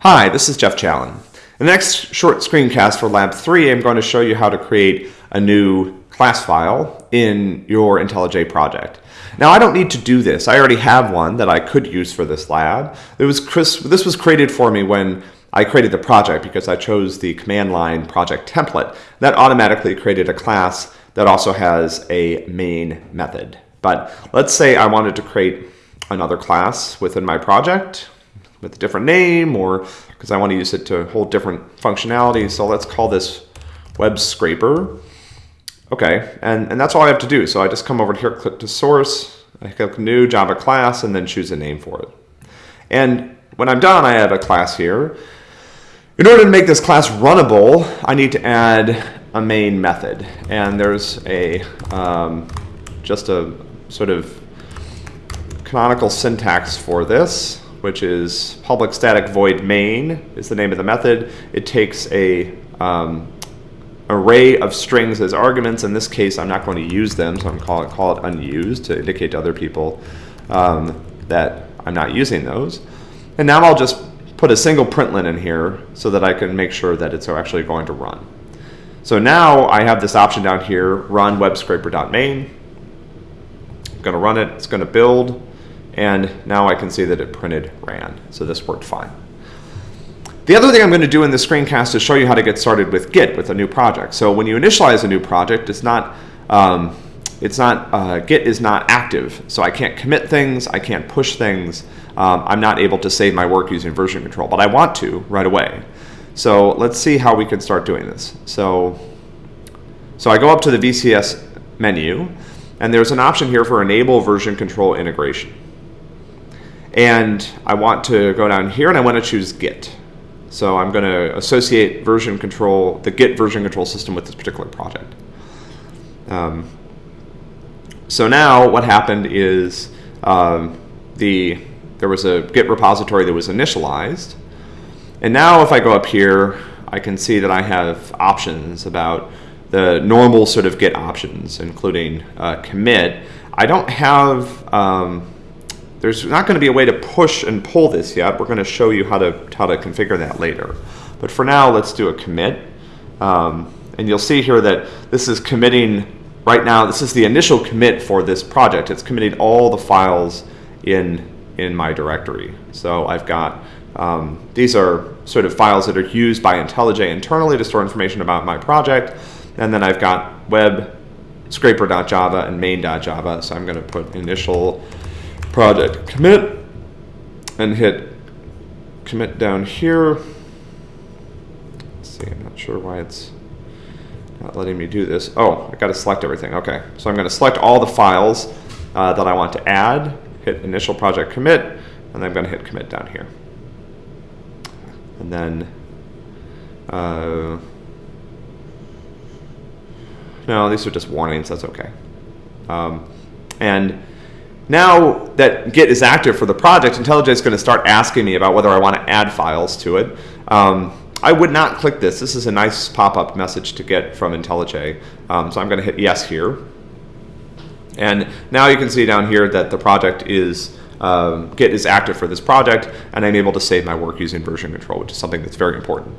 Hi, this is Jeff Challen. In the next short screencast for Lab 3, I'm going to show you how to create a new class file in your IntelliJ project. Now, I don't need to do this. I already have one that I could use for this lab. It was this was created for me when I created the project because I chose the command line project template. That automatically created a class that also has a main method. But let's say I wanted to create another class within my project with a different name or because I want to use it to hold different functionality. So let's call this web scraper. Okay, and, and that's all I have to do. So I just come over here, click to source, I click new Java class, and then choose a name for it. And when I'm done, I have a class here. In order to make this class runnable, I need to add a main method. And there's a um, just a sort of canonical syntax for this which is public static void main is the name of the method. It takes a um, array of strings as arguments. In this case, I'm not going to use them, so I'm call it, call it unused to indicate to other people um, that I'm not using those. And now I'll just put a single println in here so that I can make sure that it's actually going to run. So now I have this option down here, run webscraper.main. I'm going to run it, it's going to build. And now I can see that it printed ran. So this worked fine. The other thing I'm going to do in this screencast is show you how to get started with Git with a new project. So when you initialize a new project, it's not, um, it's not, uh, Git is not active. So I can't commit things, I can't push things. Um, I'm not able to save my work using version control, but I want to right away. So let's see how we can start doing this. So, so I go up to the VCS menu, and there's an option here for enable version control integration. And I want to go down here and I want to choose Git. So I'm going to associate version control, the Git version control system with this particular project. Um, so now what happened is um, the there was a Git repository that was initialized. And now if I go up here, I can see that I have options about the normal sort of Git options, including uh, commit. I don't have um, there's not going to be a way to push and pull this yet. We're going to show you how to, how to configure that later. But for now, let's do a commit. Um, and you'll see here that this is committing, right now, this is the initial commit for this project. It's committing all the files in, in my directory. So I've got, um, these are sort of files that are used by IntelliJ internally to store information about my project. And then I've got web scraper.java and main.java. So I'm going to put initial project commit and hit commit down here. Let's see, I'm not sure why it's not letting me do this. Oh, I got to select everything. Okay, so I'm going to select all the files uh, that I want to add, hit initial project commit, and then I'm going to hit commit down here. And then, uh, no, these are just warnings. That's okay. Um, and now that Git is active for the project, IntelliJ is going to start asking me about whether I want to add files to it. Um, I would not click this. This is a nice pop-up message to get from IntelliJ. Um, so I'm going to hit yes here. And now you can see down here that the project is, um, Git is active for this project, and I'm able to save my work using version control, which is something that's very important.